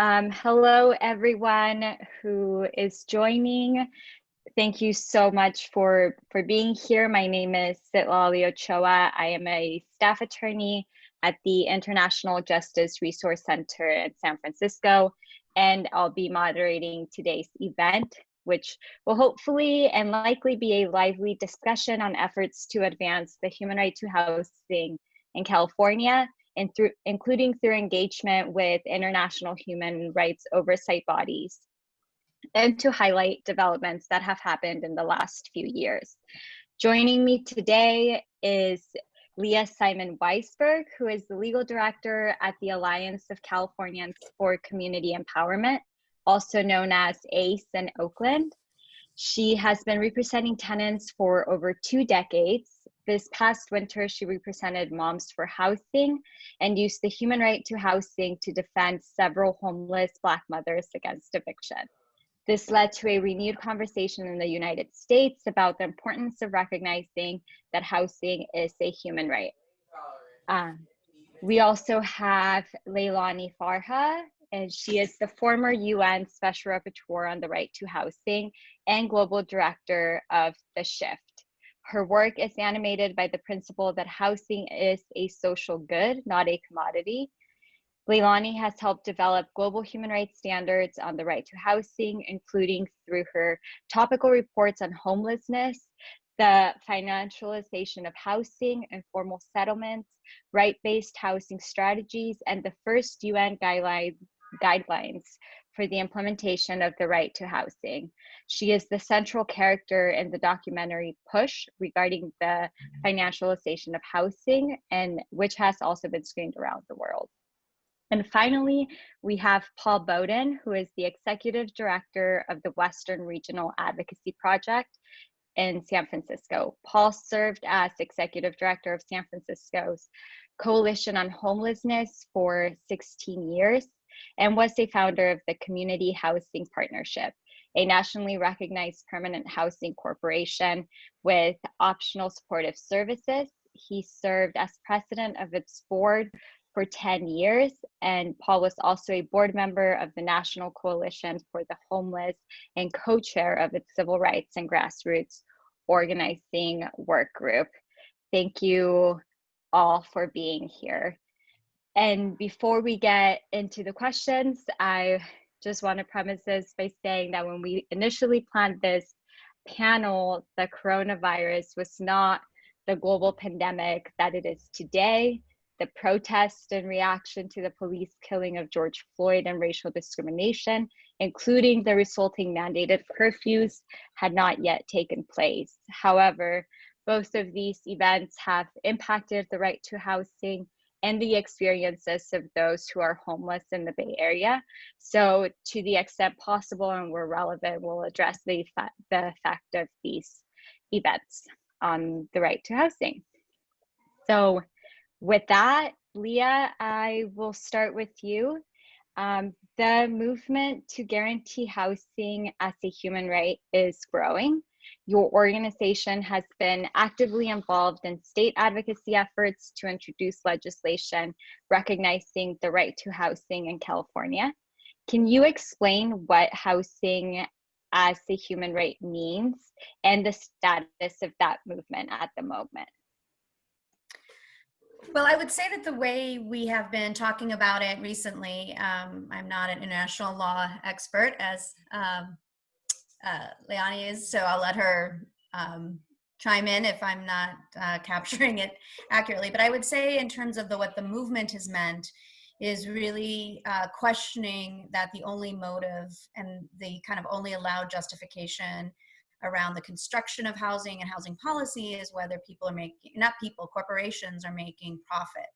Um, hello, everyone who is joining. Thank you so much for, for being here. My name is Citlali Ochoa. I am a staff attorney at the International Justice Resource Center in San Francisco, and I'll be moderating today's event, which will hopefully and likely be a lively discussion on efforts to advance the human right to housing in California through, including through engagement with international human rights oversight bodies, and to highlight developments that have happened in the last few years. Joining me today is Leah Simon Weisberg, who is the legal director at the Alliance of Californians for Community Empowerment, also known as ACE in Oakland. She has been representing tenants for over two decades this past winter, she represented Moms for Housing and used the human right to housing to defend several homeless Black mothers against eviction. This led to a renewed conversation in the United States about the importance of recognizing that housing is a human right. Um, we also have Leilani Farha, and she is the former UN Special Rapporteur on the Right to Housing and Global Director of The Shift. Her work is animated by the principle that housing is a social good, not a commodity. Leilani has helped develop global human rights standards on the right to housing, including through her topical reports on homelessness, the financialization of housing, informal settlements, right-based housing strategies, and the first UN guidelines, guidelines for the implementation of the right to housing. She is the central character in the documentary Push regarding the financialization of housing and which has also been screened around the world. And finally, we have Paul Boden, who is the executive director of the Western Regional Advocacy Project in San Francisco. Paul served as executive director of San Francisco's Coalition on Homelessness for 16 years and was a founder of the Community Housing Partnership, a nationally recognized permanent housing corporation with optional supportive services. He served as president of its board for 10 years, and Paul was also a board member of the National Coalition for the Homeless and co-chair of its Civil Rights and Grassroots Organizing Work Group. Thank you all for being here. And before we get into the questions, I just want to premise this by saying that when we initially planned this panel, the coronavirus was not the global pandemic that it is today. The protest and reaction to the police killing of George Floyd and racial discrimination, including the resulting mandated curfews, had not yet taken place. However, both of these events have impacted the right to housing and the experiences of those who are homeless in the Bay Area. So to the extent possible and where relevant, we'll address the, the effect of these events on the right to housing. So with that, Leah, I will start with you. Um, the movement to guarantee housing as a human right is growing. Your organization has been actively involved in state advocacy efforts to introduce legislation recognizing the right to housing in California. Can you explain what housing as a human right means and the status of that movement at the moment? Well, I would say that the way we have been talking about it recently, um, I'm not an international law expert, as um, uh, Leilani is, so I'll let her um, chime in if I'm not uh, capturing it accurately. But I would say in terms of the what the movement has meant is really uh, questioning that the only motive and the kind of only allowed justification around the construction of housing and housing policy is whether people are making, not people, corporations are making profit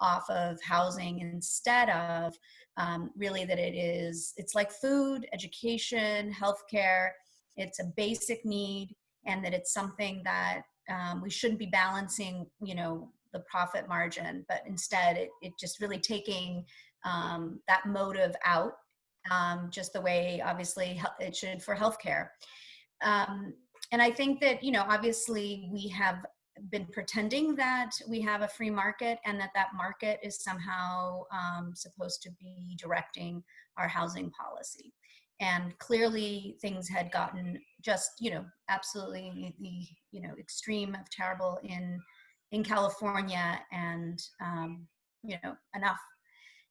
off of housing instead of um, really that it is, it's like food, education, healthcare, it's a basic need and that it's something that um, we shouldn't be balancing, you know, the profit margin, but instead it, it just really taking um, that motive out, um, just the way obviously it should for healthcare. Um, and I think that, you know, obviously we have been pretending that we have a free market and that that market is somehow um, supposed to be directing our housing policy. And clearly things had gotten just, you know, absolutely the, you know, extreme of terrible in, in California and, um, you know, enough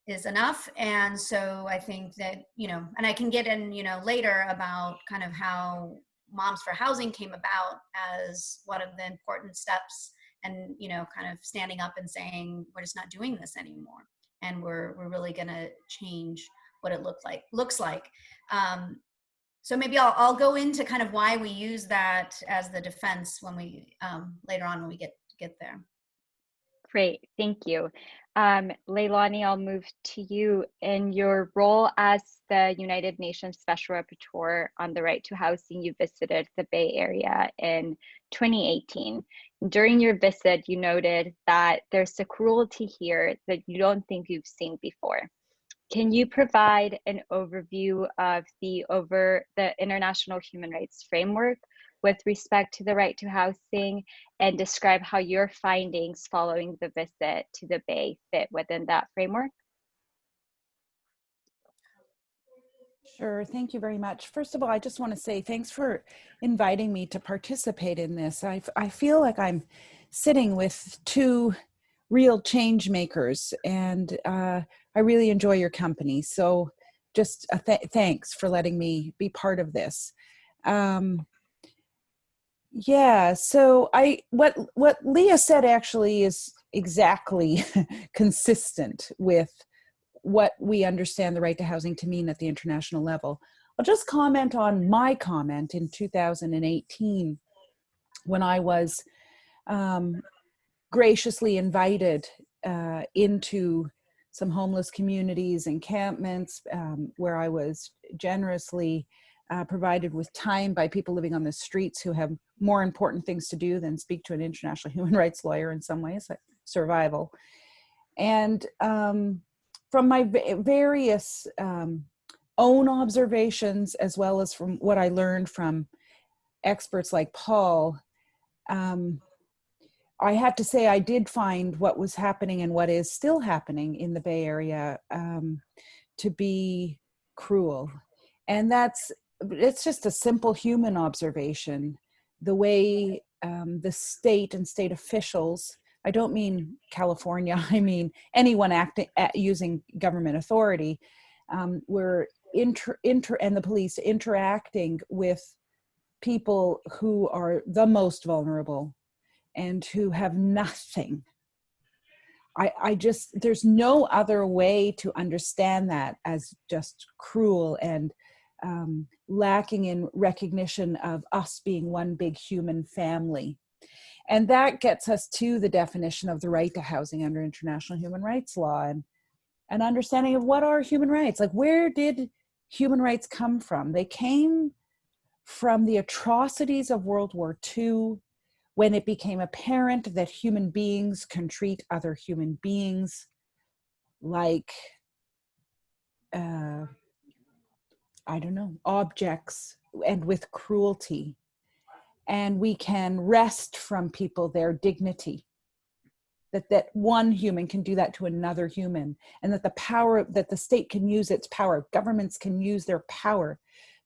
is enough. And so I think that, you know, and I can get in, you know, later about kind of how Moms for Housing came about as one of the important steps and, you know, kind of standing up and saying, we're just not doing this anymore. And we're, we're really gonna change what it looks like, looks like. Um, so maybe I'll, I'll go into kind of why we use that as the defense when we, um, later on when we get, get there. Great, thank you. Um, Leilani, I'll move to you in your role as the United Nations Special Rapporteur on the right to housing. You visited the Bay Area in 2018. During your visit, you noted that there's a cruelty here that you don't think you've seen before. Can you provide an overview of the over the international human rights framework with respect to the right to housing and describe how your findings following the visit to the Bay fit within that framework? Sure, thank you very much. First of all, I just want to say thanks for inviting me to participate in this. I, I feel like I'm sitting with two real change makers and uh, I really enjoy your company. So just th thanks for letting me be part of this. Um, yeah, so I what what Leah said actually is exactly consistent with what we understand the right to housing to mean at the international level. I'll just comment on my comment in 2018 when I was um, graciously invited uh, into some homeless communities, encampments, um, where I was generously uh, provided with time by people living on the streets who have more important things to do than speak to an international human rights lawyer in some ways, like survival. And um, from my various um, own observations, as well as from what I learned from experts like Paul, um, I have to say I did find what was happening and what is still happening in the Bay Area um, to be cruel. And that's it's just a simple human observation. The way um, the state and state officials, I don't mean California, I mean anyone acting using government authority, um, were inter, inter, and the police interacting with people who are the most vulnerable and who have nothing. I, I just, there's no other way to understand that as just cruel and um, lacking in recognition of us being one big human family. And that gets us to the definition of the right to housing under international human rights law and an understanding of what are human rights. Like where did human rights come from? They came from the atrocities of World War II when it became apparent that human beings can treat other human beings like uh, I don't know, objects and with cruelty. And we can wrest from people their dignity. That, that one human can do that to another human and that the power that the state can use its power governments can use their power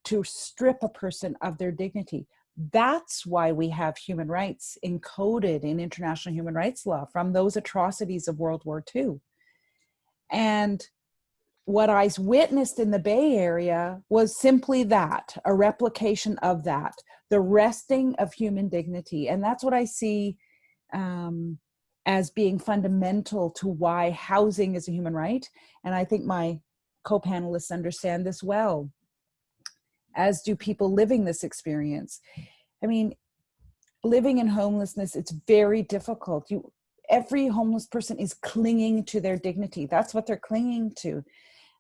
to strip a person of their dignity that's why we have human rights encoded in international human rights law from those atrocities of World War II. And what I witnessed in the Bay Area was simply that, a replication of that, the resting of human dignity. And that's what I see um, as being fundamental to why housing is a human right. And I think my co-panelists understand this well, as do people living this experience. I mean, living in homelessness, it's very difficult. You, every homeless person is clinging to their dignity. That's what they're clinging to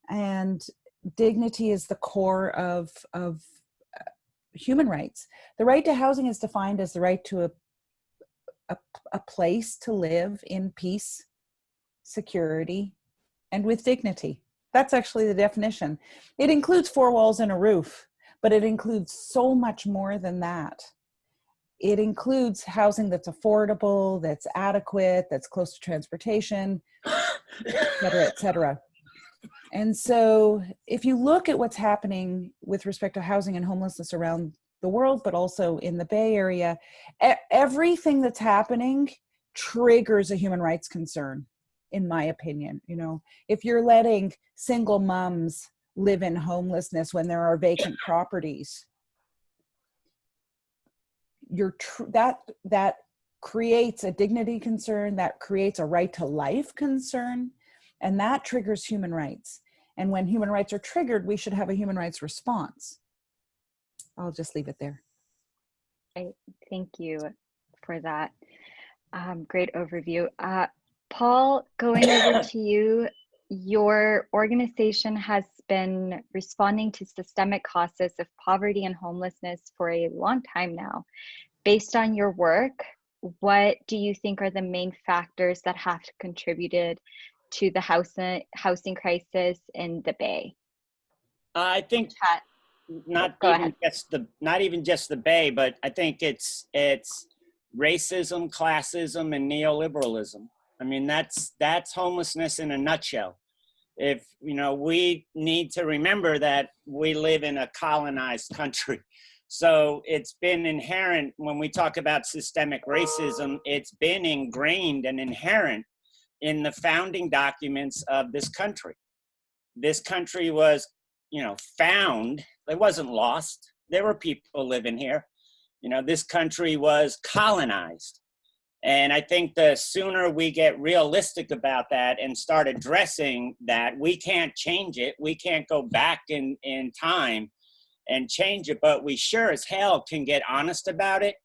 and dignity is the core of, of uh, human rights. The right to housing is defined as the right to a, a, a place to live in peace, security, and with dignity. That's actually the definition. It includes four walls and a roof, but it includes so much more than that. it includes housing that's affordable, that's adequate, that's close to transportation, et cetera, et cetera. And so if you look at what's happening with respect to housing and homelessness around the world, but also in the Bay Area, everything that's happening triggers a human rights concern, in my opinion. You know, if you're letting single moms live in homelessness when there are vacant properties, you're that that creates a dignity concern, that creates a right to life concern, and that triggers human rights. And when human rights are triggered, we should have a human rights response. I'll just leave it there. Thank you for that. Um, great overview. Uh, Paul, going over to you, your organization has been responding to systemic causes of poverty and homelessness for a long time now. Based on your work, what do you think are the main factors that have contributed to the housing housing crisis in the Bay? I think Chat. not Go even ahead. just the not even just the Bay, but I think it's it's racism, classism, and neoliberalism. I mean, that's that's homelessness in a nutshell. If you know, we need to remember that we live in a colonized country. So it's been inherent when we talk about systemic racism, it's been ingrained and inherent in the founding documents of this country. This country was, you know, found, it wasn't lost. There were people living here. You know, this country was colonized. And I think the sooner we get realistic about that and start addressing that, we can't change it. We can't go back in, in time and change it, but we sure as hell can get honest about it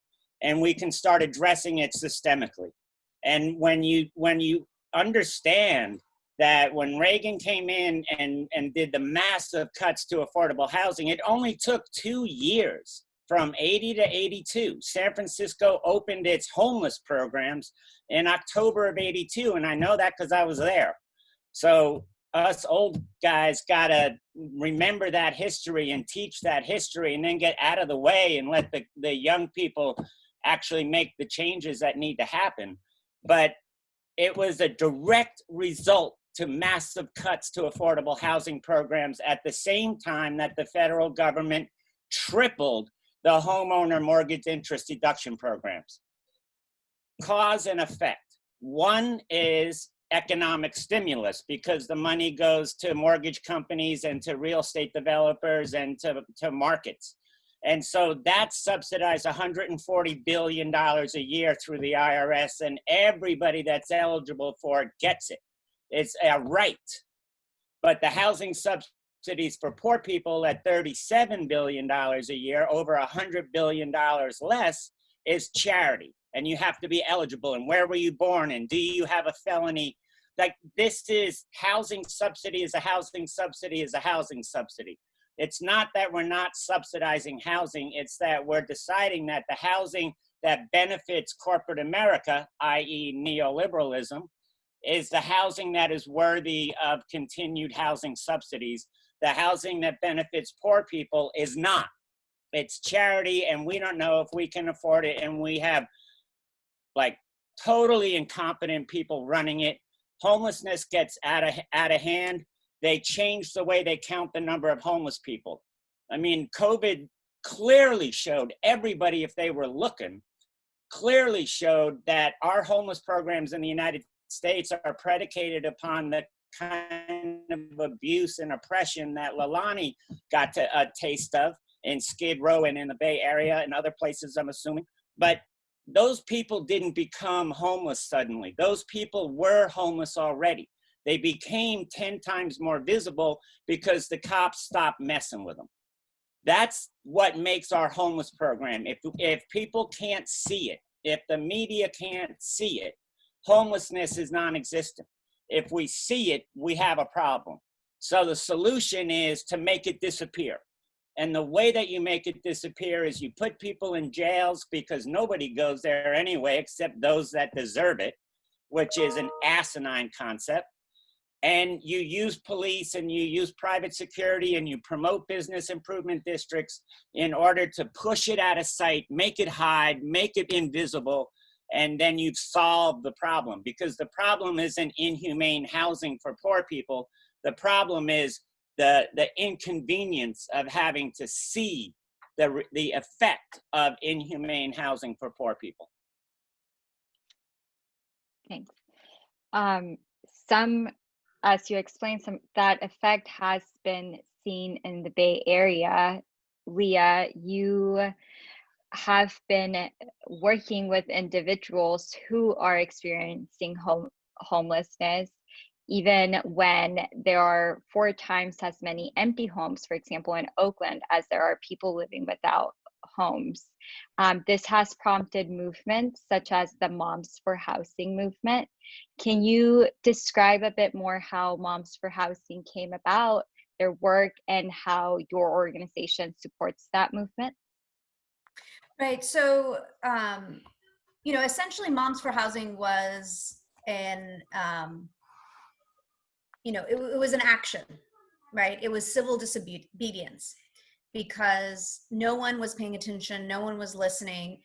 and we can start addressing it systemically. And when you when you understand that when Reagan came in and, and did the massive cuts to affordable housing, it only took two years from 80 to 82. San Francisco opened its homeless programs in October of 82, and I know that because I was there. So us old guys gotta remember that history and teach that history and then get out of the way and let the, the young people actually make the changes that need to happen. But it was a direct result to massive cuts to affordable housing programs at the same time that the federal government tripled the homeowner mortgage interest deduction programs. Cause and effect. One is economic stimulus because the money goes to mortgage companies and to real estate developers and to, to markets. And so that subsidized $140 billion a year through the IRS, and everybody that's eligible for it gets it. It's a right. But the housing subsidies for poor people at $37 billion a year, over $100 billion less, is charity. And you have to be eligible. And where were you born? And do you have a felony? Like this is housing subsidy is a housing subsidy is a housing subsidy. It's not that we're not subsidizing housing, it's that we're deciding that the housing that benefits corporate America, i.e., neoliberalism, is the housing that is worthy of continued housing subsidies. The housing that benefits poor people is not. It's charity, and we don't know if we can afford it, and we have like totally incompetent people running it. Homelessness gets out of, out of hand they changed the way they count the number of homeless people. I mean, COVID clearly showed everybody, if they were looking, clearly showed that our homeless programs in the United States are predicated upon the kind of abuse and oppression that Leilani got to a taste of in Skid Row and in the Bay Area and other places, I'm assuming. But those people didn't become homeless suddenly. Those people were homeless already. They became 10 times more visible because the cops stopped messing with them. That's what makes our homeless program. If, if people can't see it, if the media can't see it, homelessness is non-existent. If we see it, we have a problem. So the solution is to make it disappear. And the way that you make it disappear is you put people in jails because nobody goes there anyway except those that deserve it, which is an asinine concept and you use police and you use private security and you promote business improvement districts in order to push it out of sight, make it hide, make it invisible, and then you've solved the problem because the problem isn't inhumane housing for poor people. The problem is the, the inconvenience of having to see the, the effect of inhumane housing for poor people. Thanks. Um, some, Uh, as you explained, some that effect has been seen in the Bay Area. Leah, you have been working with individuals who are experiencing home homelessness even when there are four times as many empty homes, for example, in Oakland, as there are people living without homes. Um, this has prompted movements such as the Moms for Housing movement. Can you describe a bit more how Moms for Housing came about, their work, and how your organization supports that movement? Right. So, um, you know, essentially, Moms for Housing was an, um, you know, it, it was an action, right? It was civil disobedience because no one was paying attention, no one was listening.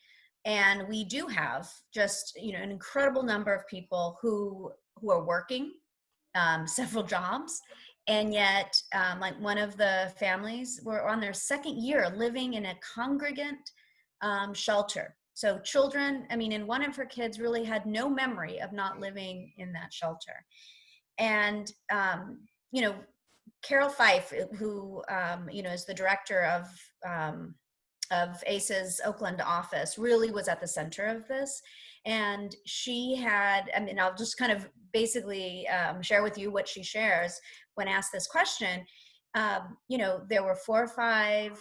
And we do have just, you know, an incredible number of people who who are working um, several jobs. And yet um, like one of the families were on their second year living in a congregant um, shelter. So children i mean and one of her kids really had no memory of not living in that shelter. And um, you know Carroll Fife, who um, you know is the director of um, of ACE's Oakland office, really was at the center of this. And she had, I mean, I'll just kind of basically um, share with you what she shares when asked this question. Um, you know, there were four or five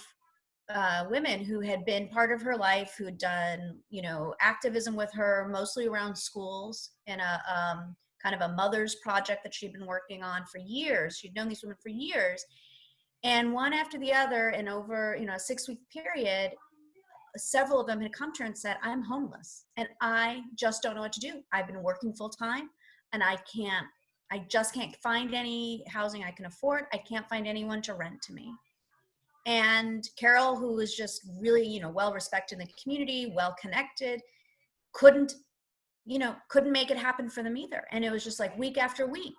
uh, women who had been part of her life, who'd done, you know, activism with her, mostly around schools in a um, kind of a mother's project that she'd been working on for years. She'd known these women for years. And one after the other, in over, you know, a six week period, several of them had come to her and said, I'm homeless and I just don't know what to do. I've been working full time and I can't, I just can't find any housing I can afford. I can't find anyone to rent to me. And Carroll, who was just really, you know, well respected in the community, well connected, couldn't you know, couldn't make it happen for them either. And it was just like week after week.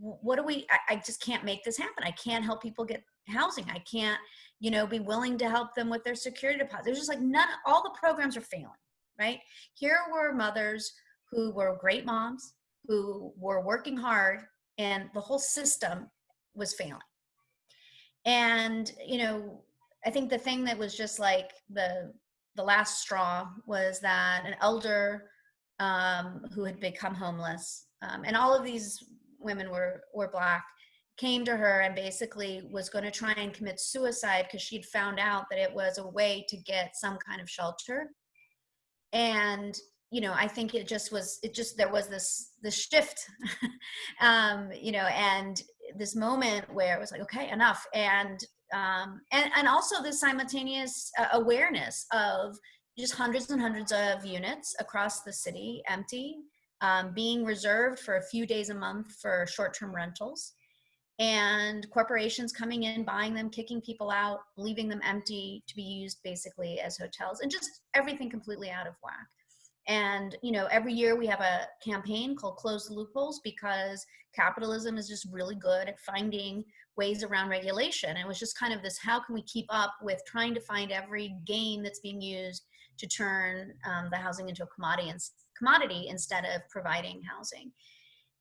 What do we, I, I just can't make this happen. I can't help people get housing. I can't, you know, be willing to help them with their security deposit. There's just like none, all the programs are failing, right? Here were mothers who were great moms, who were working hard, and the whole system was failing. And, you know, I think the thing that was just like the, the last straw was that an elder um, who had become homeless. Um, and all of these women were, were black, came to her and basically was going to try and commit suicide because she'd found out that it was a way to get some kind of shelter. And you know, I think it just was, it just, there was this, this shift, um, you know, and this moment where it was like, okay, enough. And, um, and, and also this simultaneous uh, awareness of just hundreds and hundreds of units across the city empty, um, being reserved for a few days a month for short-term rentals and corporations coming in, buying them, kicking people out, leaving them empty to be used basically as hotels and just everything completely out of whack. And, you know, every year we have a campaign called Close the Loopholes because capitalism is just really good at finding ways around regulation. it was just kind of this, how can we keep up with trying to find every game that's being used to turn um, the housing into a commodity, commodity instead of providing housing.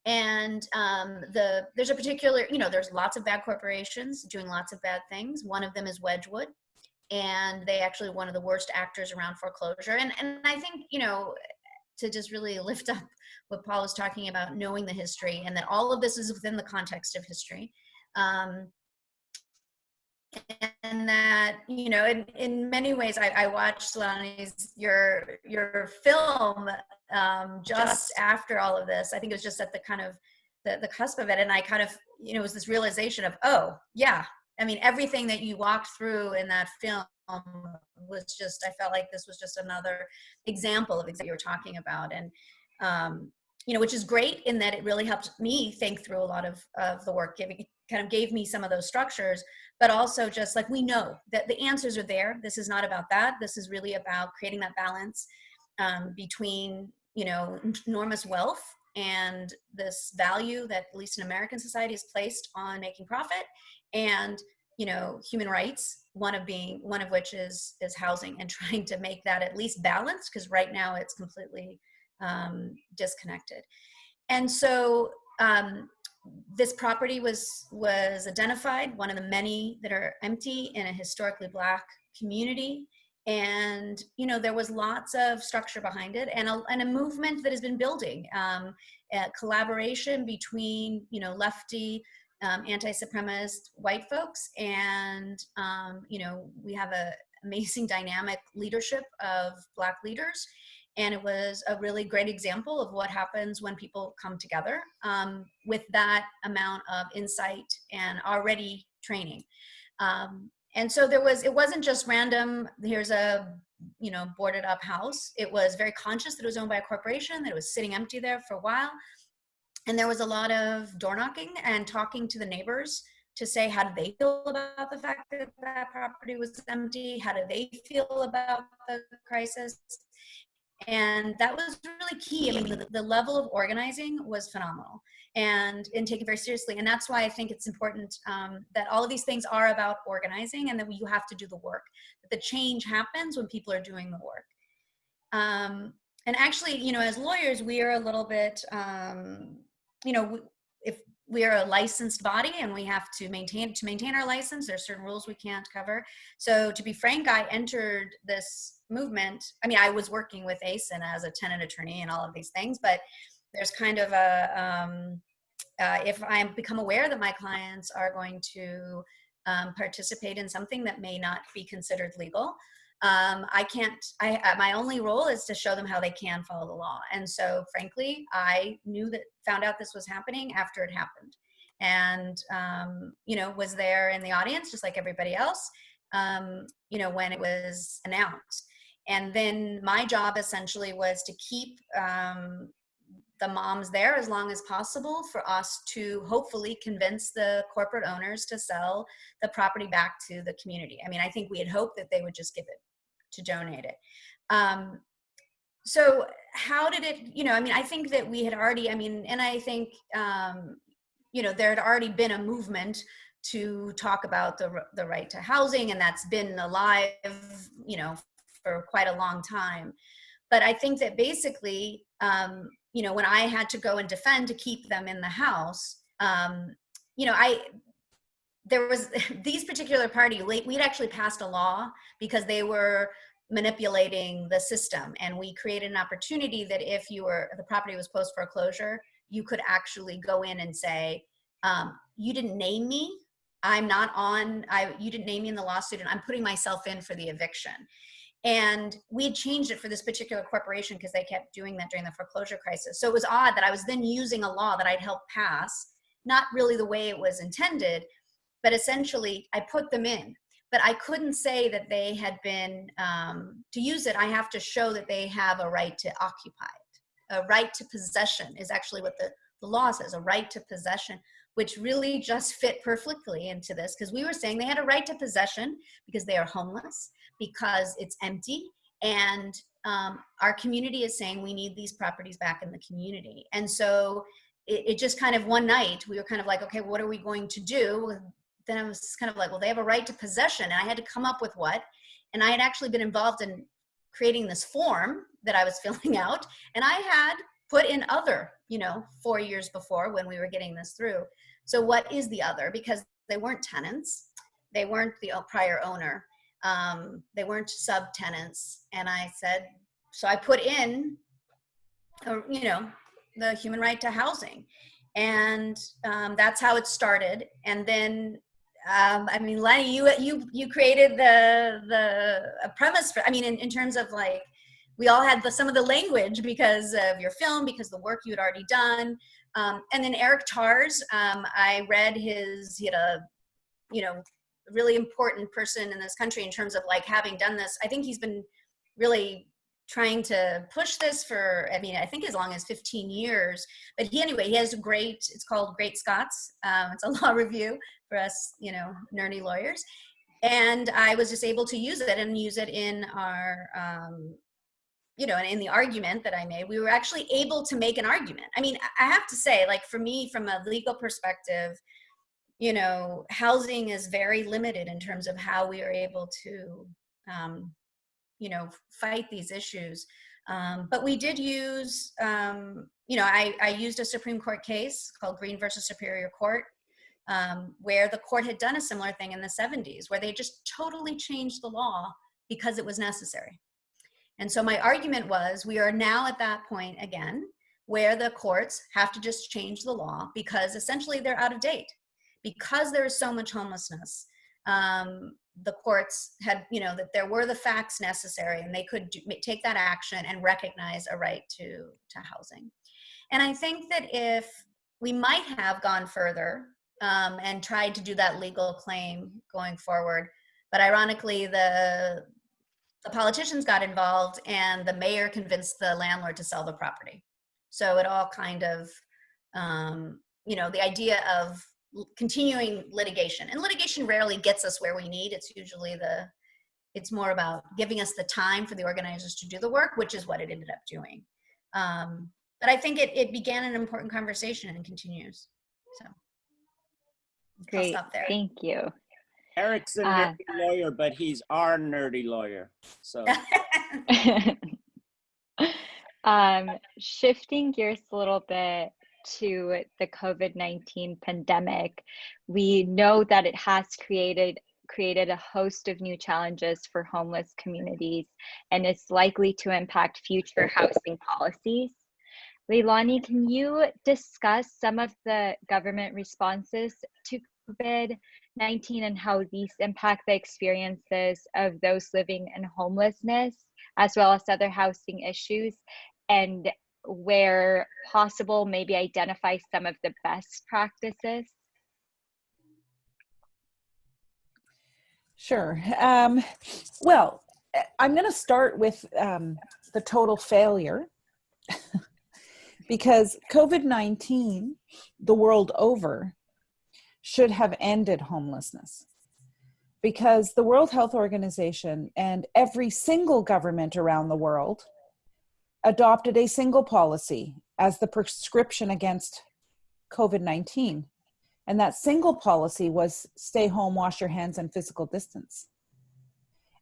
And um, the there's a particular, you know, there's lots of bad corporations doing lots of bad things. One of them is Wedgewood, and they actually one of the worst actors around foreclosure. And and I think you know to just really lift up what Paul was talking about, knowing the history, and that all of this is within the context of history. Um, and that you know in, in many ways i, I watched Leilani's your your film um, just, just, after all of this. I think it was just at the kind of the, the cusp of it. And i kind of you know it was this realization of oh yeah. I mean everything that you walked through in that film was just i felt like this was just another example of exactly what you were talking about. And um, you know, which is great in that it really helped me think through a lot of, of the work, giving kind of gave me some of those structures, but also just like we know that the answers are there. This is not about that. This is really about creating that balance um, between, you know, enormous wealth and this value that at least in American society is placed on making profit and you know human rights one of being one of which is is housing and trying to make that at least balanced because right now it's completely um, disconnected and so um, this property was was identified one of the many that are empty in a historically black community. And you know there was lots of structure behind it and a, and a movement that has been building um, collaboration between you know lefty um, anti-supremacist white folks and um, you know we have a amazing dynamic leadership of black leaders and it was a really great example of what happens when people come together um, with that amount of insight and already training. Um, and so there was it wasn't just random here's a you know boarded up house. It was very conscious that it was owned by a corporation that it was sitting empty there for a while. And there was a lot of door knocking and talking to the neighbors to say how did they feel about the fact that that property was empty? How do they feel about the crisis and that was really key. I mean the, the level of organizing was phenomenal and and taken very seriously. And that's why i think it's important um, that all of these things are about organizing and that you have to do the work that the change happens when people are doing the work. Um, and actually you know as lawyers we are a little bit um, you know if we are a licensed body and we have to maintain to maintain our license there's certain rules we can't cover. So to be frank i entered this movement i mean i was working with ASIN as a tenant attorney and all of these things but there's kind of a um, uh, if I become aware that my clients are going to um, participate in something that may not be considered legal, um, I can't, I, uh, my only role is to show them how they can follow the law. And so frankly, I knew that, found out this was happening after it happened. And, um, you know, was there in the audience, just like everybody else, um, you know, when it was announced. And then my job essentially was to keep um, the moms there as long as possible for us to hopefully convince the corporate owners to sell the property back to the community. I mean, I think we had hoped that they would just give it to donate it. Um, so how did it, you know, I mean, I think that we had already, I mean, and I think, um, you know, there had already been a movement to talk about the, the right to housing and that's been alive, you know, for quite a long time. But I think that basically, um, you know, when I had to go and defend to keep them in the house, um, you know, I, there was these particular party, we'd actually passed a law because they were manipulating the system. And we created an opportunity that if you were, the property was post foreclosure, you could actually go in and say, um, you didn't name me. I'm not on, I, you didn't name me in the lawsuit and I'm putting myself in for the eviction. And we had changed it for this particular corporation because they kept doing that during the foreclosure crisis. So it was odd that I was then using a law that I'd helped pass, not really the way it was intended, but essentially I put them in. But I couldn't say that they had been, um, to use it, I have to show that they have a right to occupy it. A right to possession is actually what the, the law says, a right to possession, which really just fit perfectly into this because we were saying they had a right to possession because they are homeless because it's empty and um, our community is saying we need these properties back in the community. And so it, it, just kind of one night we were kind of like, okay, what are we going to do? Then I was kind of like, well, they have a right to possession. And I had to come up with what. And I had actually been involved in creating this form that I was filling out. And I had put in other, you know, four years before when we were getting this through. So what is the other? Because they weren't tenants. They weren't the prior owner um, they weren't subtenants. And I said, so I put in, you know, the human right to housing. And um, that's how it started. And then, um, I mean, Lenny, you, you, you created the, the premise for, I mean, in, in terms of like, we all had the, some of the language because of your film, because the work you had already done. Um, and then Eric Tars, um, I read his, he had a, you know, really important person in this country in terms of like having done this. I think he's been really trying to push this for, I mean, I think as long as 15 years. But he, anyway, he has a great, it's called Great Scots. Um, it's a law review for us, you know, nerdy lawyers. And I was just able to use it and use it in our, um, you know, in the argument that I made, we were actually able to make an argument. I mean, I have to say, like for me, from a legal perspective, you know, housing is very limited in terms of how we are able to um, you know, fight these issues. Um, but we did use, um, you know, I, I used a Supreme Court case called Green versus Superior Court, um, where the court had done a similar thing in the 70s, where they just totally changed the law because it was necessary. And so my argument was we are now at that point again, where the courts have to just change the law because essentially they're out of date. Because there is so much homelessness, um, the courts had, you know, that there were the facts necessary and they could do, take that action and recognize a right to, to housing. And I think that if we might have gone further um, and tried to do that legal claim going forward, but ironically the, the politicians got involved and the mayor convinced the landlord to sell the property. So it all kind of, um, you know, the idea of continuing litigation and litigation rarely gets us where we need. It's usually the it's more about giving us the time for the organizers to do the work which is what it ended up doing. Um, but i think it, it began an important conversation and continues. So great. thank you. Eric's a uh, nerdy lawyer but he's our nerdy lawyer so. Um shifting gears a little bit to the COVID-19 pandemic, we know that it has created created a host of new challenges for homeless communities and is likely to impact future housing policies. Leilani, can you discuss some of the government responses to COVID-19 and how these impact the experiences of those living in homelessness, as well as other housing issues, and where possible, maybe identify some of the best practices? Sure. Um, well, I'm going to start with um, the total failure because COVID-19, the world over, should have ended homelessness because the World Health Organization and every single government around the world adopted a single policy as the prescription against COVID-19. And that single policy was stay home, wash your hands, and physical distance.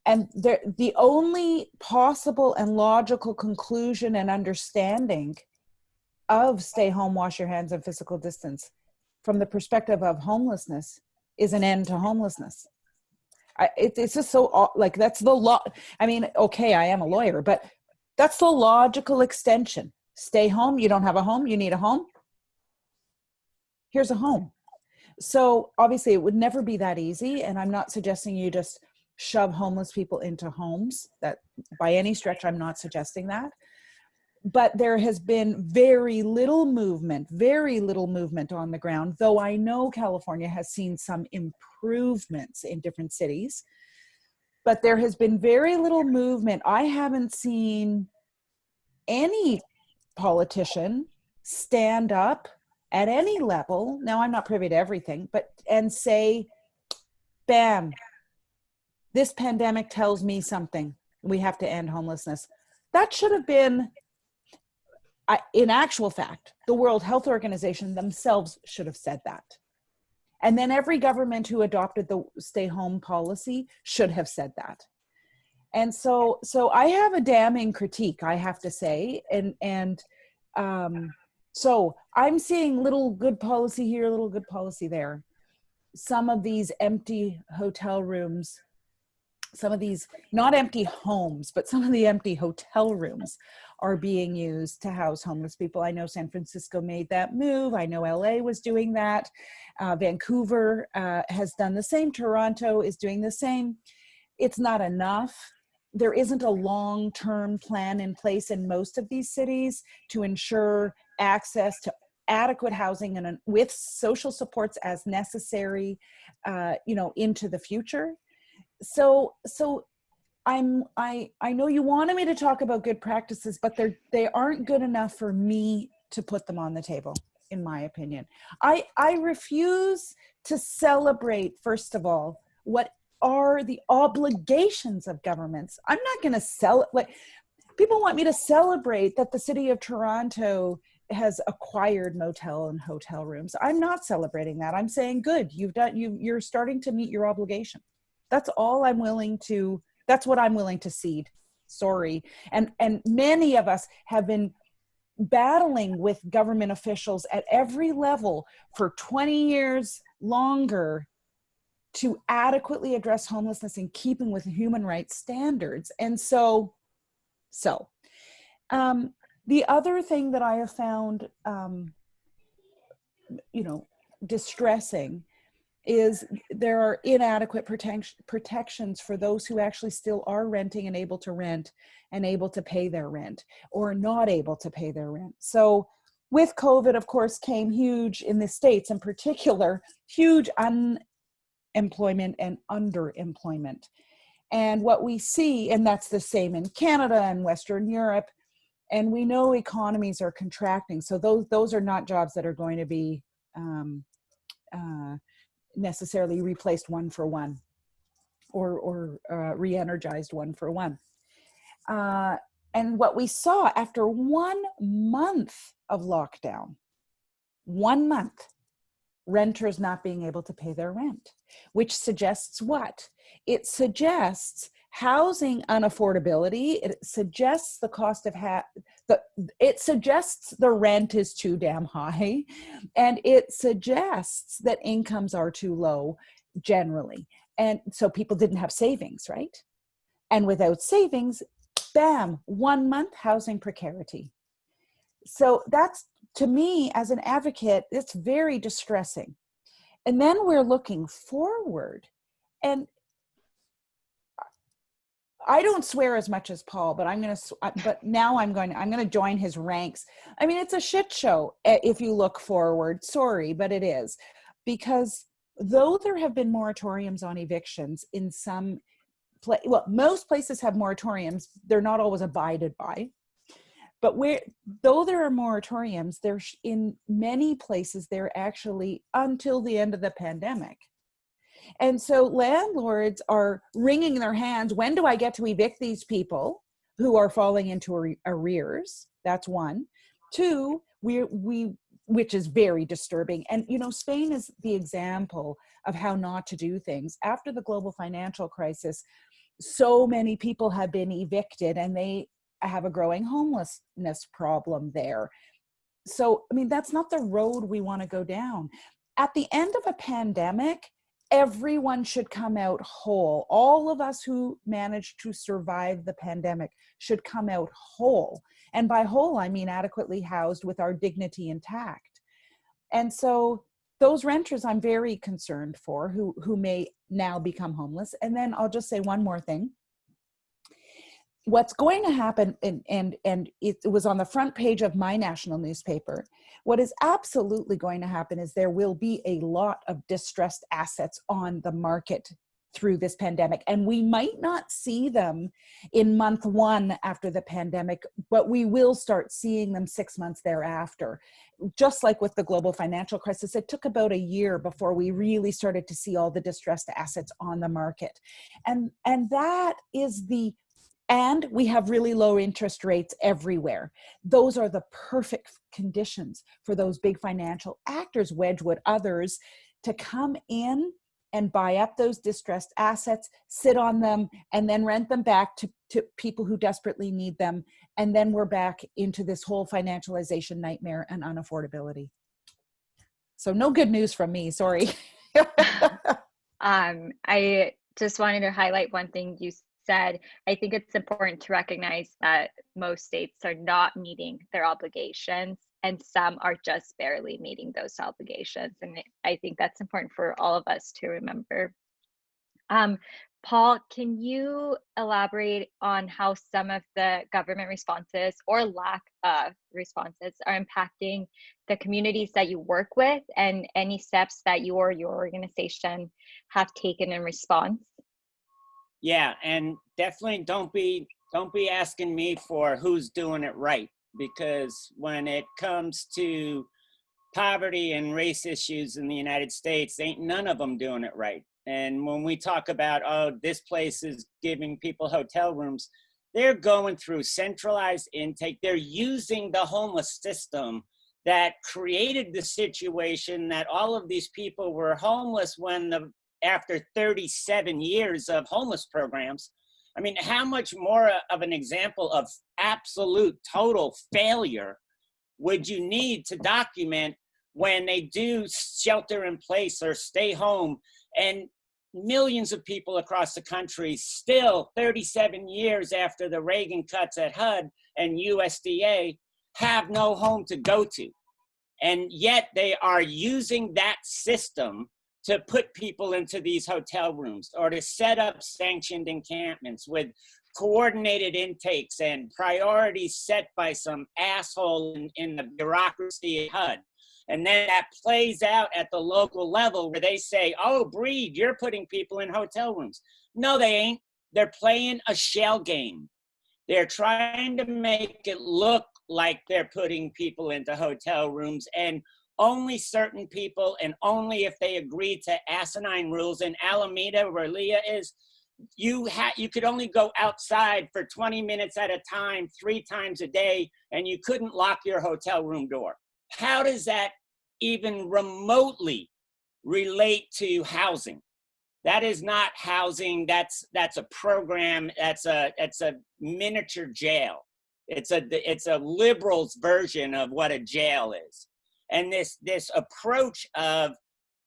And there, the only possible and logical conclusion and understanding of stay home, wash your hands, and physical distance from the perspective of homelessness is an end to homelessness. I, it, it's just so like that's the law. I mean, okay, I am a lawyer, but that's the logical extension. Stay home. You don't have a home. You need a home. Here's a home. So obviously it would never be that easy. And I'm not suggesting you just shove homeless people into homes that by any stretch, I'm not suggesting that. But there has been very little movement, very little movement on the ground, though I know California has seen some improvements in different cities but there has been very little movement. I haven't seen any politician stand up at any level. Now I'm not privy to everything, but and say, bam, this pandemic tells me something. We have to end homelessness. That should have been, in actual fact, the World Health Organization themselves should have said that. And then every government who adopted the stay home policy should have said that. And so, so I have a damning critique, I have to say. And, and um, so I'm seeing little good policy here, little good policy there. Some of these empty hotel rooms some of these not empty homes but some of the empty hotel rooms are being used to house homeless people. I know San Francisco made that move. I know LA was doing that. Uh, Vancouver uh, has done the same. Toronto is doing the same. It's not enough. There isn't a long-term plan in place in most of these cities to ensure access to adequate housing and with social supports as necessary, uh, you know, into the future. So, so I'm I I know you wanted me to talk about good practices, but they're they aren't good enough for me to put them on the table, in my opinion. I I refuse to celebrate, first of all, what are the obligations of governments. I'm not going to sell it like people want me to celebrate that the city of Toronto has acquired motel and hotel rooms. I'm not celebrating that. I'm saying good, you've done you you're starting to meet your obligation. That's all I'm willing to that's what I'm willing to cede. Sorry. And and many of us have been battling with government officials at every level for 20 years longer to adequately address homelessness in keeping with human rights standards. And so, so um, the other thing that I have found, um, you know, distressing is there are inadequate protection, protections for those who actually still are renting and able to rent and able to pay their rent or not able to pay their rent. So with COVID, of course, came huge in the States in particular, huge unemployment and underemployment. And what we see, and that's the same in Canada and Western Europe, and we know economies are contracting. So those, those are not jobs that are going to be um, uh, necessarily replaced one for one or, or uh, re-energized one for one. Uh, and what we saw after one month of lockdown, one month, renters not being able to pay their rent, which suggests what? It suggests housing unaffordability. It suggests the cost of ha the it suggests the rent is too damn high, and it suggests that incomes are too low generally, and so people didn't have savings, right? And without savings, bam, one month housing precarity. So that's to me as an advocate, it's very distressing. And then we're looking forward and I don't swear as much as Paul, but I'm going to, but now I'm going, I'm going to join his ranks. I mean, it's a shit show eh, if you look forward. Sorry, but it is because though there have been moratoriums on evictions in some, well, most places have moratoriums. They're not always abided by. But where, though there are moratoriums, there's in many places they're actually until the end of the pandemic. And so landlords are wringing their hands. When do I get to evict these people who are falling into arrears? That's one. Two, we, we, which is very disturbing. And, you know, Spain is the example of how not to do things. After the global financial crisis, so many people have been evicted and they have a growing homelessness problem there. So, I mean, that's not the road we want to go down. At the end of a pandemic, everyone should come out whole. All of us who managed to survive the pandemic should come out whole. And by whole, I mean adequately housed with our dignity intact. And so those renters I'm very concerned for who, who may now become homeless. And then I'll just say one more thing what's going to happen and and and it was on the front page of my national newspaper what is absolutely going to happen is there will be a lot of distressed assets on the market through this pandemic and we might not see them in month one after the pandemic but we will start seeing them six months thereafter. Just like with the global financial crisis it took about a year before we really started to see all the distressed assets on the market. And and that is the and we have really low interest rates everywhere. Those are the perfect conditions for those big financial actors, Wedgewood, others, to come in and buy up those distressed assets, sit on them, and then rent them back to, to people who desperately need them. And then we're back into this whole financialization nightmare and unaffordability. So no good news from me, sorry. um, I just wanted to highlight one thing you said, I think it's important to recognize that most states are not meeting their obligations and some are just barely meeting those obligations. And I think that's important for all of us to remember. Um, Paul, can you elaborate on how some of the government responses or lack of responses are impacting the communities that you work with and any steps that you or your organization have taken in response? Yeah, and definitely don't be don't be asking me for who's doing it right because when it comes to poverty and race issues in the United States, ain't none of them doing it right. And when we talk about, oh, this place is giving people hotel rooms, they're going through centralized intake. They're using the homeless system that created the situation that all of these people were homeless when the after 37 years of homeless programs. I mean, how much more of an example of absolute total failure would you need to document when they do shelter in place or stay home and millions of people across the country still 37 years after the Reagan cuts at HUD and USDA have no home to go to. And yet they are using that system to put people into these hotel rooms or to set up sanctioned encampments with coordinated intakes and priorities set by some asshole in, in the bureaucracy at HUD. And then that plays out at the local level where they say, oh, Breed, you're putting people in hotel rooms. No, they ain't. They're playing a shell game. They're trying to make it look like they're putting people into hotel rooms and only certain people and only if they agree to asinine rules in Alameda where Leah is, you had you could only go outside for 20 minutes at a time, three times a day, and you couldn't lock your hotel room door. How does that even remotely relate to housing. That is not housing. That's that's a program. That's a it's a miniature jail. It's a it's a liberals version of what a jail is. And this this approach of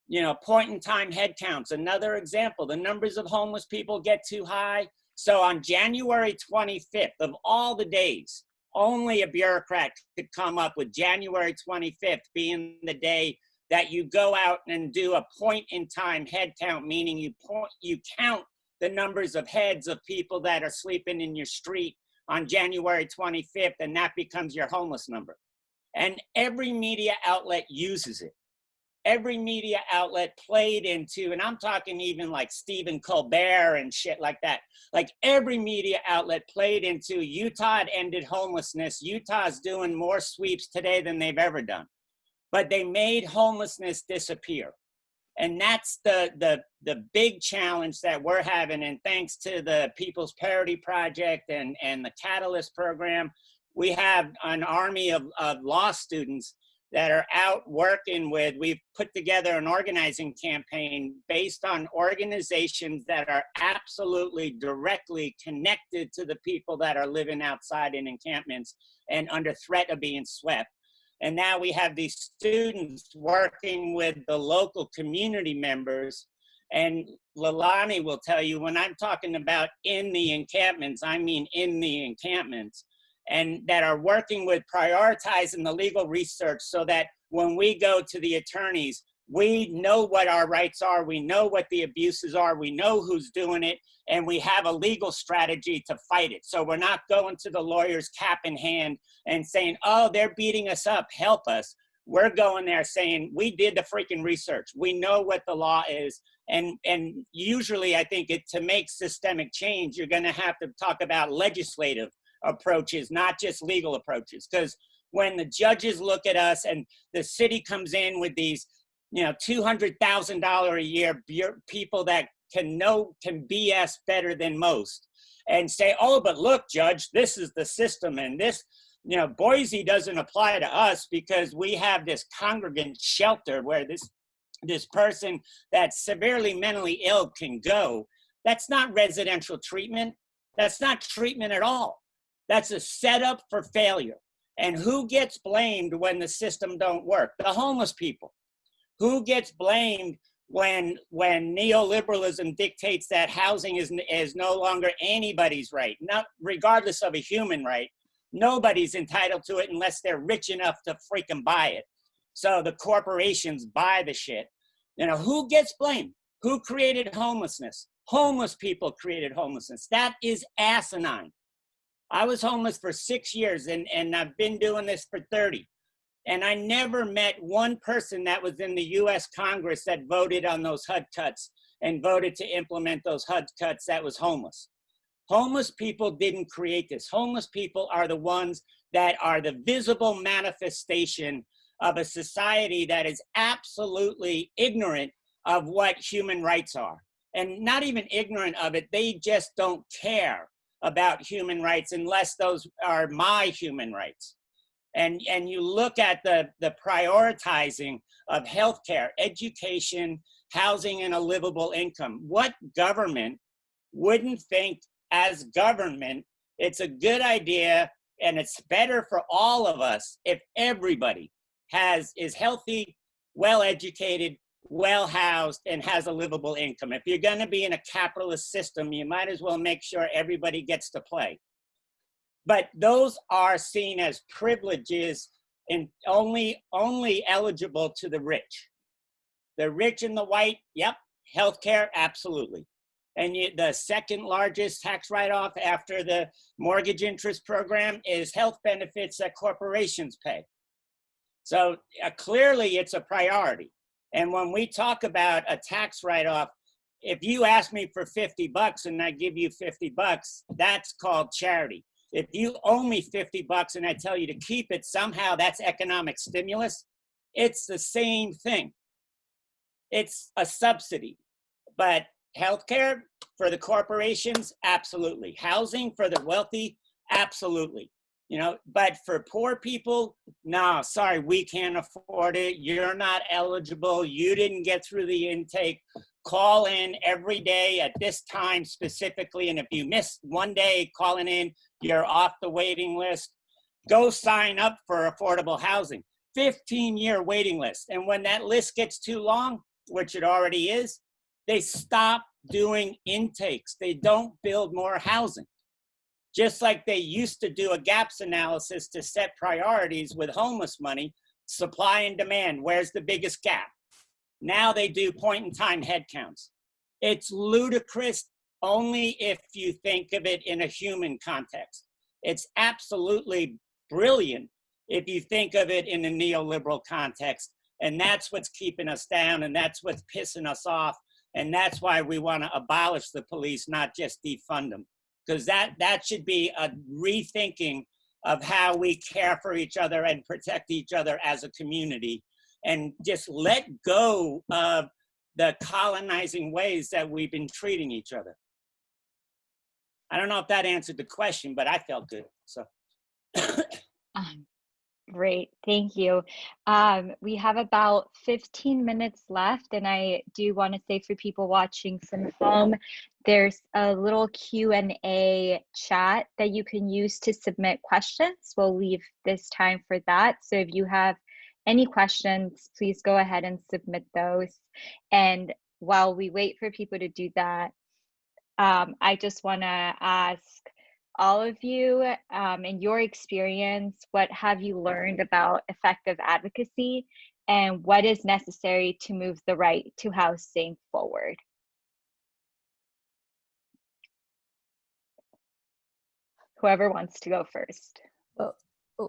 you know point in time headcounts. Another example. The numbers of homeless people get too high. So on January 25th of all the days, only a bureaucrat could come up with January 25th being the day that you go out and do a point in time head count, meaning you point, you count the numbers of heads of people that are sleeping in your street on January 25th, and that becomes your homeless number. And every media outlet uses it every media outlet played into, and I'm talking even like Stephen Colbert and shit like that. Like every media outlet played into Utah had ended homelessness. Utah's doing more sweeps today than they've ever done. But they made homelessness disappear. And that's the, the, the big challenge that we're having. And thanks to the People's Parity Project and, and the Catalyst program, we have an army of, of law students that are out working with, we've put together an organizing campaign based on organizations that are absolutely directly connected to the people that are living outside in encampments and under threat of being swept. And now we have these students working with the local community members. And Leilani will tell you, when I'm talking about in the encampments, I mean in the encampments and that are working with prioritizing the legal research so that when we go to the attorneys, we know what our rights are, we know what the abuses are, we know who's doing it, and we have a legal strategy to fight it. So we're not going to the lawyers cap in hand and saying, oh, they're beating us up, help us. We're going there saying, we did the freaking research. We know what the law is. And, and usually I think it, to make systemic change, you're gonna have to talk about legislative approaches, not just legal approaches. Because when the judges look at us and the city comes in with these, you know, $200,000 a year people that can know, can BS better than most and say, oh, but look, judge, this is the system and this, you know, Boise doesn't apply to us because we have this congregant shelter where this this person that's severely mentally ill can go. That's not residential treatment. That's not treatment at all. That's a setup for failure. And who gets blamed when the system don't work? The homeless people. Who gets blamed when when neoliberalism dictates that housing is is no longer anybody's right, not regardless of a human right. Nobody's entitled to it unless they're rich enough to freaking buy it. So the corporations buy the shit. You know, who gets blamed? Who created homelessness? Homeless people created homelessness. That is asinine. I was homeless for six years and, and I've been doing this for 30. And I never met one person that was in the US Congress that voted on those HUD cuts and voted to implement those HUD cuts that was homeless. Homeless people didn't create this. Homeless people are the ones that are the visible manifestation of a society that is absolutely ignorant of what human rights are. And not even ignorant of it, they just don't care about human rights unless those are my human rights. And, and you look at the, the prioritizing of healthcare, education, housing, and a livable income. What government wouldn't think as government, it's a good idea and it's better for all of us if everybody has is healthy, well educated, well housed, and has a livable income. If you're going to be in a capitalist system, you might as well make sure everybody gets to play. But those are seen as privileges and only only eligible to the rich. The rich and the white, yep, healthcare, absolutely. And you, the second largest tax write-off after the mortgage interest program is health benefits that corporations pay. So uh, clearly it's a priority. And when we talk about a tax write-off, if you ask me for 50 bucks and I give you 50 bucks, that's called charity. If you owe me 50 bucks and I tell you to keep it, somehow that's economic stimulus. It's the same thing. It's a subsidy. But healthcare for the corporations, absolutely. Housing for the wealthy, absolutely. You know, but for poor people, no, sorry, we can't afford it. You're not eligible. You didn't get through the intake. Call in every day at this time specifically. And if you miss one day calling in, you're off the waiting list. Go sign up for affordable housing. 15 year waiting list. And when that list gets too long, which it already is, they stop doing intakes. They don't build more housing. Just like they used to do a gaps analysis to set priorities with homeless money, supply and demand, where's the biggest gap? Now they do point in time headcounts. It's ludicrous only if you think of it in a human context. It's absolutely brilliant if you think of it in a neoliberal context. And that's what's keeping us down and that's what's pissing us off. And that's why we want to abolish the police, not just defund them. Because that, that should be a rethinking of how we care for each other and protect each other as a community and just let go of the colonizing ways that we've been treating each other. I don't know if that answered the question, but I felt good. So. Um, Great, thank you. Um, we have about 15 minutes left, and I do want to say for people watching from home, there's a little Q&A chat that you can use to submit questions. We'll leave this time for that. So if you have any questions, please go ahead and submit those. And while we wait for people to do that, um, I just want to ask all of you, um, in your experience, what have you learned about effective advocacy and what is necessary to move the right to housing forward? Whoever wants to go first. Well,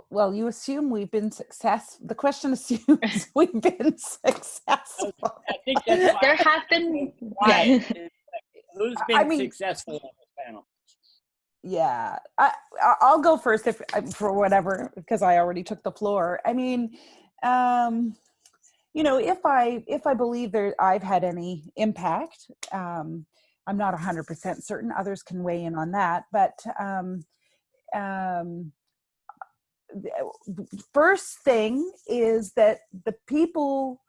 well, you assume we've been successful. The question assumes we've been successful. I think that's why There have been, why yeah. who's been I mean- successful on this panel? yeah I, I- i'll go first if for whatever because i already took the floor i mean um you know if i if i believe that i've had any impact um i'm not 100% certain others can weigh in on that but um um first thing is that the people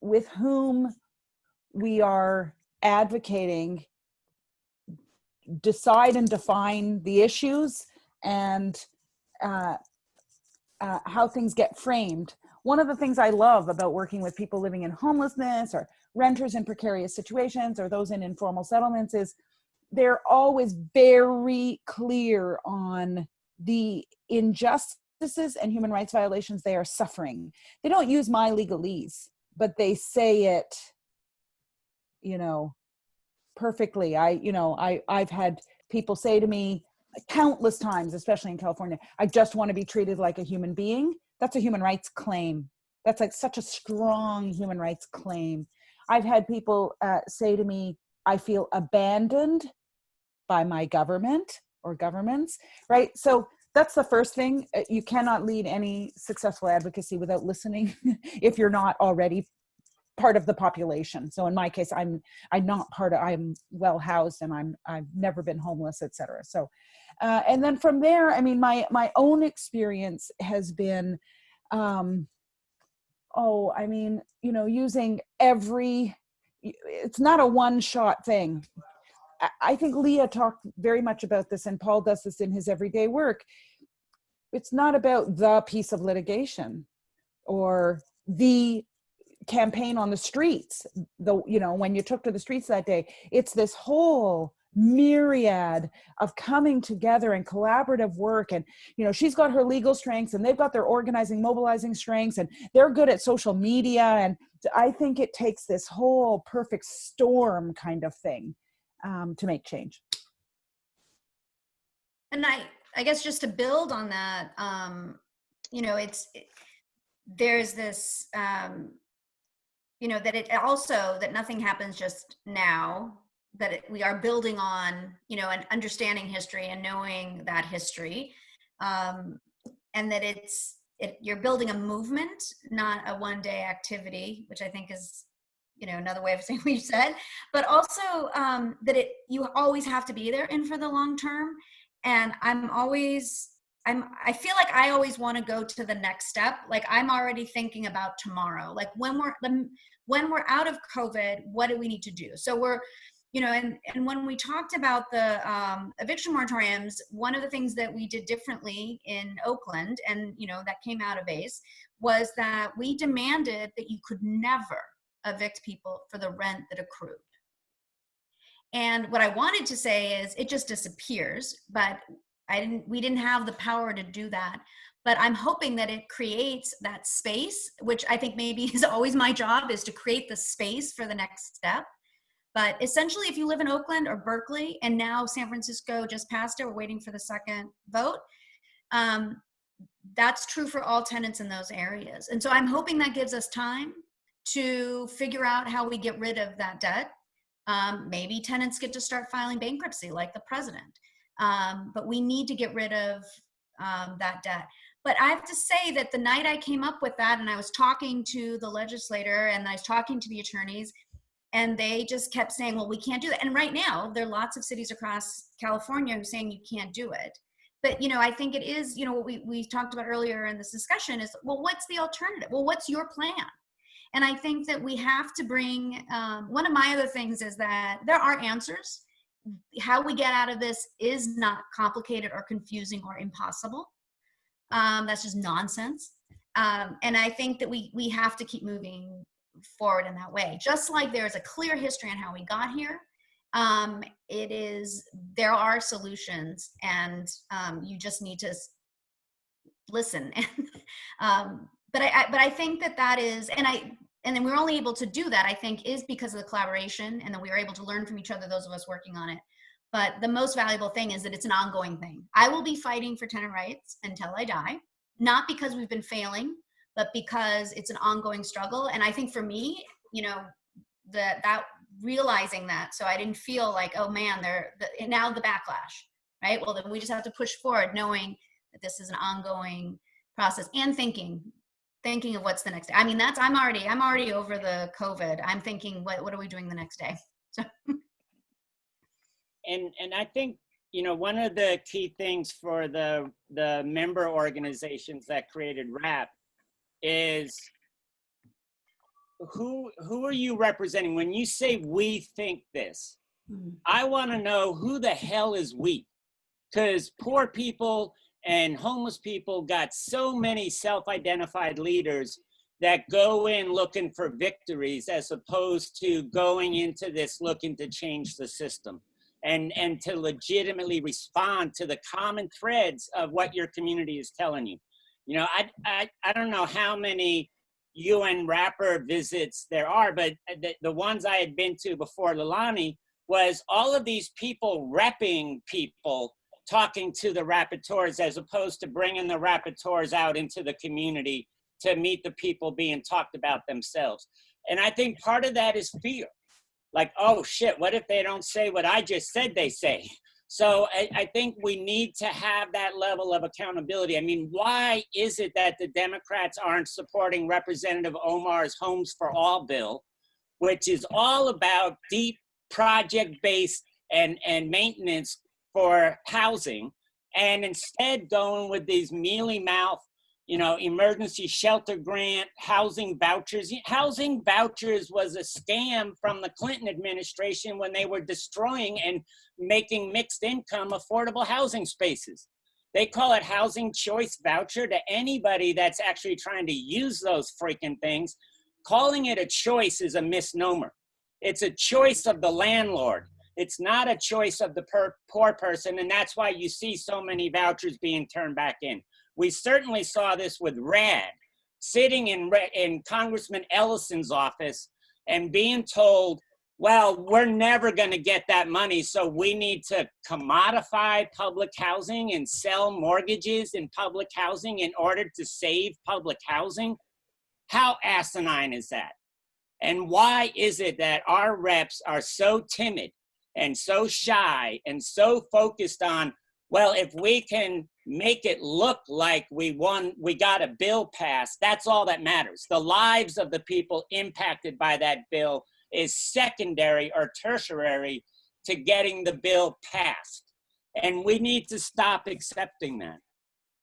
with whom we are advocating decide and define the issues and uh, uh, how things get framed. One of the things I love about working with people living in homelessness or renters in precarious situations or those in informal settlements is they're always very clear on the injustices and human rights violations they are suffering. They don't use my legalese, but they say it, you know, perfectly. I, you know, I, I've had people say to me countless times, especially in California, I just want to be treated like a human being. That's a human rights claim. That's like such a strong human rights claim. I've had people uh, say to me, I feel abandoned by my government or governments, right? So that's the first thing. Uh, You cannot lead any successful advocacy without listening if you're not already part of the population. So in my case, I'm I'm not part of. I'm well housed and I'm I've never been homeless, etc. So, uh, and then from there, I mean, my my own experience has been, um, oh, I mean, you know, using every. It's not a one shot thing. I- think Leah talked very much about this, and Paul does this in his everyday work. It's not about the piece of litigation or the campaign on the streets the you know when you took to the streets that day it's this whole myriad of coming together and collaborative work and you know she's got her legal strengths and they've got their organizing mobilizing strengths and they're good at social media and i think it takes this whole perfect storm kind of thing um, to make change And I, I guess just to build on that, um, you know, it's, it, there's this, um, you know, that it also, that nothing happens just now, that it, we are building on, you know, and understanding history and knowing that history. Um, and that it's, it, you're building a movement, not a one day activity, which I think is, you know, another way of saying what you said, but also um, that it, you always have to be there in for the long term. And i'm always i'm i feel like i always want to go to the next step. Like i'm already thinking about tomorrow. Like when we're the- when we're out of covid what do we need to do? So we're you know and and when we talked about the um, eviction moratoriums one of the things that we did differently in oakland and you know that came out of ACCE was that we demanded that you could never evict people for the rent that accrued and what I wanted to say is it just disappears, but I didn't we didn't have the power to do that. But I'm hoping that it creates that space, which I think maybe is always my job is to create the space for the next step. But essentially, if you live in Oakland or Berkeley, and now San Francisco just passed it, we're waiting for the second vote. Um, that's true for all tenants in those areas. And so I'm hoping that gives us time to figure out how we get rid of that debt um, maybe tenants get to start filing bankruptcy like the president. Um, but we need to get rid of um, that debt. But I have to say that the night I came up with that and I was talking to the legislator and I was talking to the attorneys, and they just kept saying, well, we can't do that. And right now, there are lots of cities across California who are saying you can't do it. But you know, I think it is, you know, what we, we talked about earlier in this discussion is, well, what's the alternative? Well, what's your plan? And I think that we have to bring, um, one of my other things is that there are answers. How we get out of this is not complicated or confusing or impossible. Um, that's just nonsense. Um, and I think that we, we have to keep moving forward in that way. Just like there's a clear history on how we got here, um, it is, there are solutions and um, you just need to listen. um, but I, I but I think that that is, and I and then we're only able to do that. I think is because of the collaboration, and that we are able to learn from each other. Those of us working on it. But the most valuable thing is that it's an ongoing thing. I will be fighting for tenant rights until I die, not because we've been failing, but because it's an ongoing struggle. And I think for me, you know, that that realizing that, so I didn't feel like, oh man, they're the, now the backlash, right? Well, then we just have to push forward, knowing that this is an ongoing process and thinking thinking of what's the next day. I mean, that's I'm already I'm already over the COVID. I'm thinking, what what are we doing the next day? So and and I think you know one of the key things for the the member organizations that created WRAP is who who are you representing when you say we think this hmm. i want to know who the hell is we because poor people and homeless people got so many self-identified leaders that go in looking for victories as opposed to going into this looking to change the system and and to legitimately respond to the common threads of what your community is telling you. You know i i, I don't know how many un rapporteur visits there are but the, the ones i had been to before Leilani was all of these people repping people talking to the rapporteurs as opposed to bringing the rapporteurs out into the community to meet the people being talked about themselves And I think part of that is fear. Like, oh shit, what if they don't say what I just said they say? So I, I, think we need to have that level of accountability. I mean, why is it that the Democrats aren't supporting Representative Omar's Homes for All bill, which is all about deep project-based and, and maintenance for housing, and instead going with these mealy-mouth you know, emergency shelter grant, housing vouchers. Housing vouchers was a scam from the Clinton administration when they were destroying and making mixed income affordable housing spaces. They call it housing choice voucher to anybody that's actually trying to use those freaking things. Calling it a choice is a misnomer. It's a choice of the landlord. It's not a choice of the per poor person, and that's why you see so many vouchers being turned back in. We certainly saw this with RAD, sitting in, in Congressman Ellison's office and being told, well, we're never going to get that money, so we need to commodify public housing and sell mortgages in public housing in order to save public housing. How asinine is that? And why is it that our reps are so timid and so shy and so focused on, well, if we can make it look like we won, we got a bill passed. That's all that matters. The lives of the people impacted by that bill is secondary or tertiary to getting the bill passed. And we need to stop accepting that.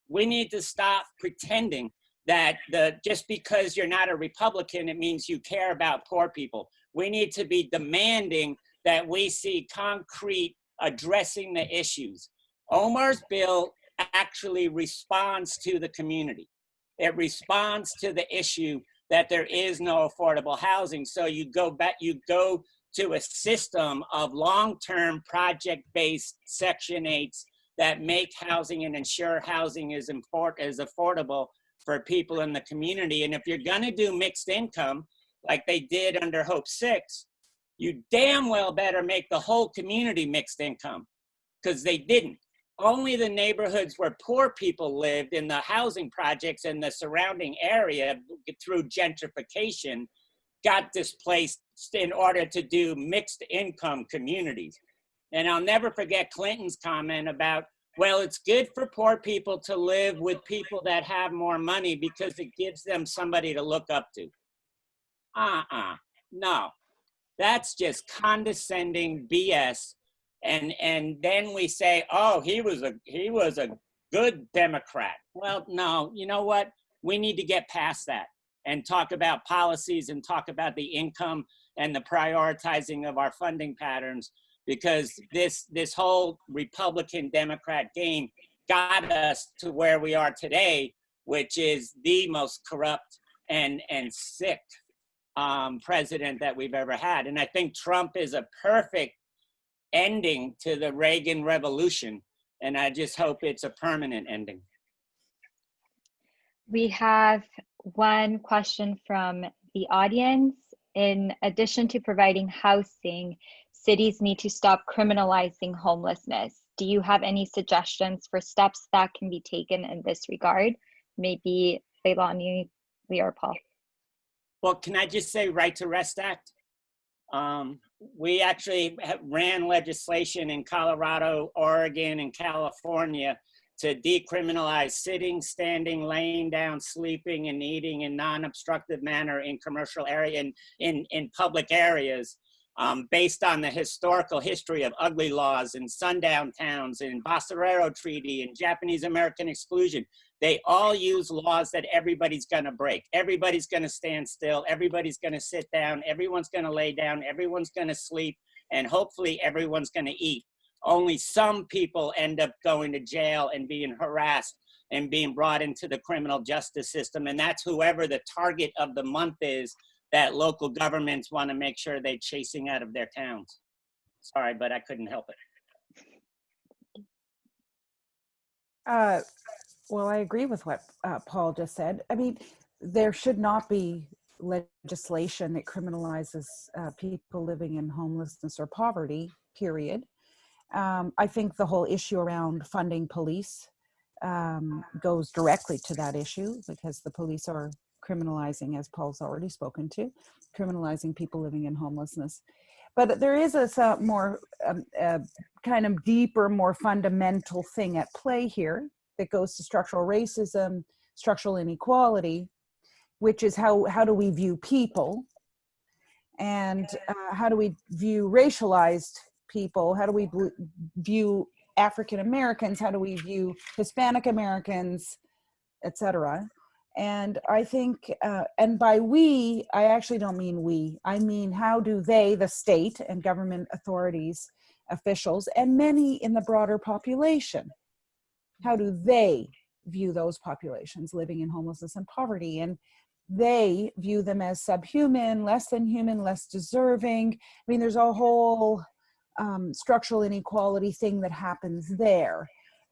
We need to stop pretending that the just because you're not a Republican, it means you care about poor people. We need to be demanding that we see concrete addressing the issues. Omar's bill actually responds to the community. It responds to the issue that there is no affordable housing. So you go back, you go to a system of long-term project-based Section 8s that make housing and ensure housing is, is affordable for people in the community. And if you're gonna do mixed income, like they did under Hope 6, you damn well better make the whole community mixed income because they didn't only the neighborhoods where poor people lived in the housing projects in the surrounding area through gentrification got displaced in order to do mixed income communities. And I'll never forget Clinton's comment about, well, it's good for poor people to live with people that have more money because it gives them somebody to look up to. Uh-uh, no. That's just condescending BS and and then we say oh he was a he was a good democrat. Well no you know what? We need to get past that and talk about policies and talk about the income and the prioritizing of our funding patterns because this this whole republican democrat game got us to where we are today which is the most corrupt and and sick um, president that we've ever had and i think trump is a perfect ending to the Reagan Revolution, and I just hope it's a permanent ending. We have one question from the audience. In addition to providing housing, cities need to stop criminalizing homelessness. Do you have any suggestions for steps that can be taken in this regard? Maybe Leilani, Leah, or Paul. Well, can I just say Right to Rest Act? Um, we actually ran legislation in Colorado, Oregon, and California to decriminalize sitting, standing, laying down, sleeping, and eating in non-obstructive manner in commercial area in, in, in public areas um, based on the historical history of ugly laws in sundown towns, in Basurero Treaty, and Japanese American exclusion. They all use laws that everybody's gonna break. Everybody's gonna stand still, everybody's gonna sit down, everyone's gonna lay down, everyone's gonna sleep, and hopefully everyone's gonna eat. Only some people end up going to jail and being harassed and being brought into the criminal justice system. And that's whoever the target of the month is that local governments want to make sure they're chasing out of their towns. Sorry, but I couldn't help it. Uh, well, I agree with what uh, Paul just said. I mean, there should not be legislation that criminalizes uh, people living in homelessness or poverty, period. Um, I think the whole issue around funding police um, goes directly to that issue because the police are criminalizing, as Paul's already spoken to, criminalizing people living in homelessness. But there is a, some more um, uh, kind of deeper, more fundamental thing at play here that goes to structural racism, structural inequality, which is how, how do we view people and uh, how do we view racialized people? How do we view African Americans? How do we view Hispanic Americans, etc. And I think, uh, and by we, I actually don't mean we. I mean, how do they, the state and government authorities, officials, and many in the broader population, how do they view those populations living in homelessness and poverty? And they view them as subhuman, less than human, less deserving. I mean, there's a whole um, structural inequality thing that happens there.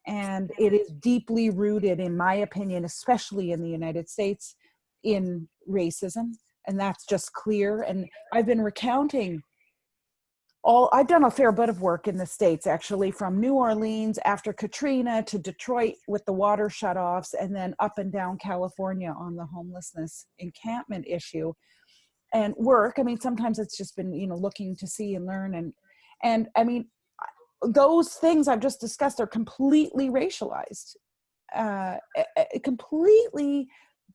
And it is deeply rooted, in my opinion, especially in the United States, in racism. And that's just clear. And I've been recounting all, I've done a fair bit of work in the States actually, from New Orleans after Katrina to Detroit with the water shutoffs, and then up and down California on the homelessness encampment issue. And work, I mean, sometimes it's just been, you know, looking to see and learn. And, and I mean, those things I've just discussed are completely racialized, uh, completely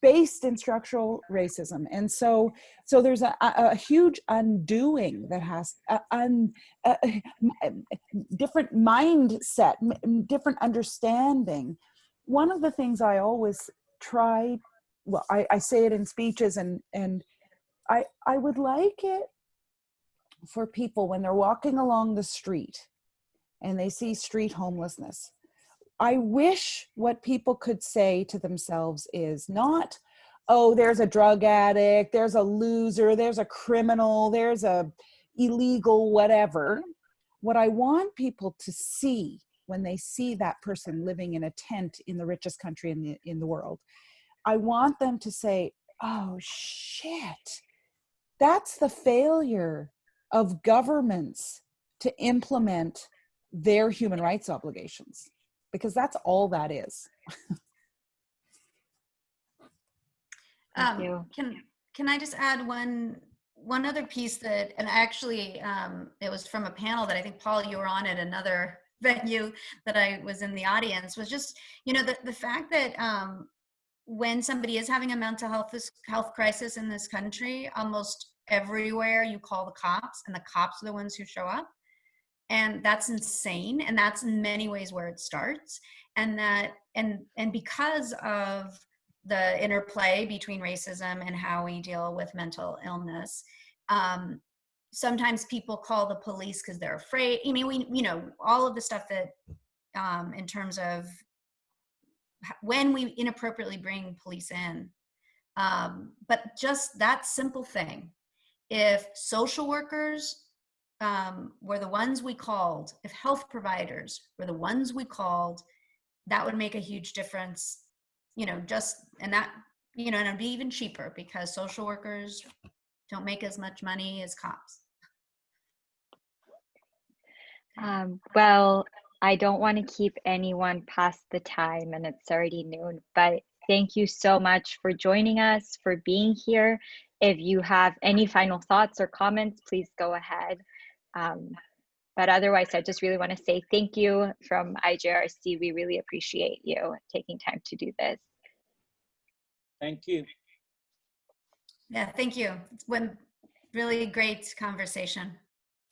based in structural racism. And so, so there's a, a huge undoing that has a, un, a, different mindset, different understanding. One of the things I always try, well, I, I say it in speeches and, and I, I would like it for people when they're walking along the street and they see street homelessness. I wish what people could say to themselves is not, oh, there's a drug addict, there's a loser, there's a criminal, there's a illegal whatever. What I want people to see when they see that person living in a tent in the richest country in the, in the world, I want them to say, oh shit, that's the failure of governments to implement their human rights obligations because that's all that is. um, can can I just add one one other piece that and actually um, it was from a panel that I think Paul you were on at another venue that I was in the audience was just you know the the fact that um, when somebody is having a mental health health crisis in this country almost everywhere you call the cops and the cops are the ones who show up and that's insane and that's in many ways where it starts and that and and because of the interplay between racism and how we deal with mental illness um, sometimes people call the police because they're afraid i mean we you know all of the stuff that um, in terms of when we inappropriately bring police in um, but just that simple thing if social workers um, were the ones we called, if health providers were the ones we called, that would make a huge difference. You know, just and that you know, and it'd be even cheaper because social workers don't make as much money as cops. Um, well, I don't want to keep anyone past the time and it's already noon, but thank you so much for joining us, for being here. If you have any final thoughts or comments, please go ahead. Um, but otherwise, I just really want to say thank you from IJRC. We really appreciate you taking time to do this. Thank you. Yeah, thank you. It's been really great conversation.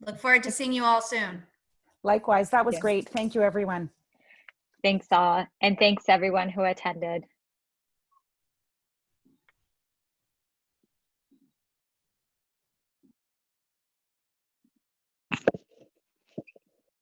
Look forward to seeing you all soon. Likewise, that was Yes. great. Thank you, everyone. Thanks all. And thanks everyone who attended.